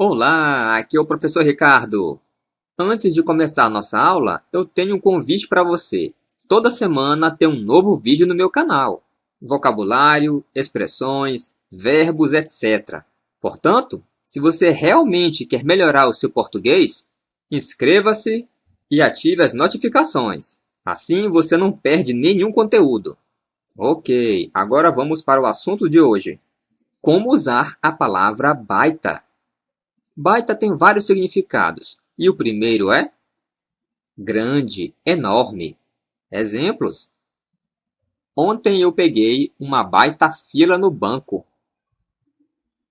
Olá, aqui é o professor Ricardo. Antes de começar nossa aula, eu tenho um convite para você. Toda semana tem um novo vídeo no meu canal. Vocabulário, expressões, verbos, etc. Portanto, se você realmente quer melhorar o seu português, inscreva-se e ative as notificações. Assim você não perde nenhum conteúdo. Ok, agora vamos para o assunto de hoje. Como usar a palavra baita? Baita tem vários significados, e o primeiro é grande, enorme. Exemplos: Ontem eu peguei uma baita fila no banco.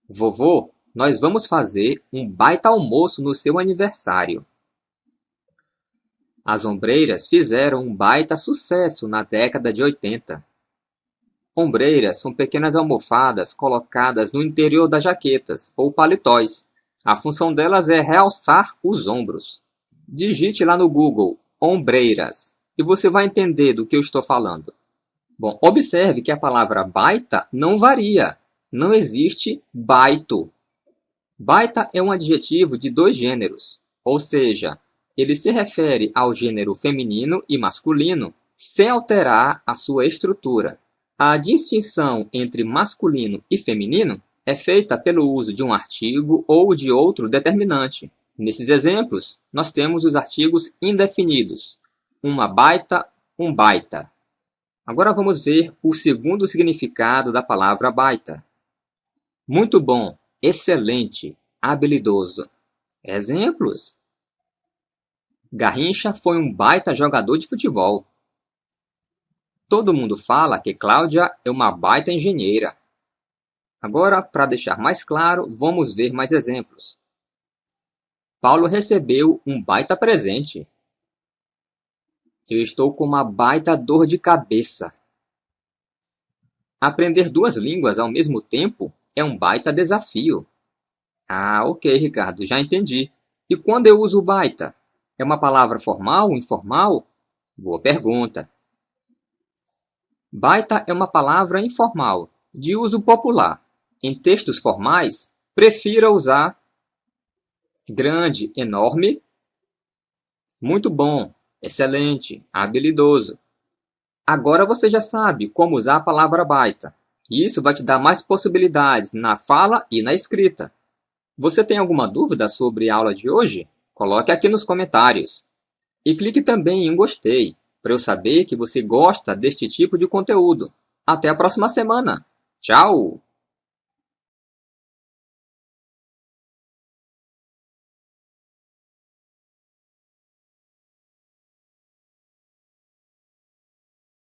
Vovô, nós vamos fazer um baita almoço no seu aniversário. As ombreiras fizeram um baita sucesso na década de 80. Ombreiras são pequenas almofadas colocadas no interior das jaquetas ou paletóis a função delas é realçar os ombros. Digite lá no Google ombreiras e você vai entender do que eu estou falando. Bom, observe que a palavra baita não varia. Não existe baito. Baita é um adjetivo de dois gêneros, ou seja, ele se refere ao gênero feminino e masculino sem alterar a sua estrutura. A distinção entre masculino e feminino é feita pelo uso de um artigo ou de outro determinante. Nesses exemplos, nós temos os artigos indefinidos. Uma baita, um baita. Agora vamos ver o segundo significado da palavra baita. Muito bom, excelente, habilidoso. Exemplos: Garrincha foi um baita jogador de futebol. Todo mundo fala que Cláudia é uma baita engenheira. Agora, para deixar mais claro, vamos ver mais exemplos. Paulo recebeu um baita presente. Eu estou com uma baita dor de cabeça. Aprender duas línguas ao mesmo tempo é um baita desafio. Ah, ok, Ricardo, já entendi. E quando eu uso baita? É uma palavra formal ou informal? Boa pergunta. Baita é uma palavra informal, de uso popular. Em textos formais, prefira usar grande, enorme, muito bom, excelente, habilidoso. Agora você já sabe como usar a palavra baita. Isso vai te dar mais possibilidades na fala e na escrita. Você tem alguma dúvida sobre a aula de hoje? Coloque aqui nos comentários. E clique também em gostei, para eu saber que você gosta deste tipo de conteúdo. Até a próxima semana. Tchau!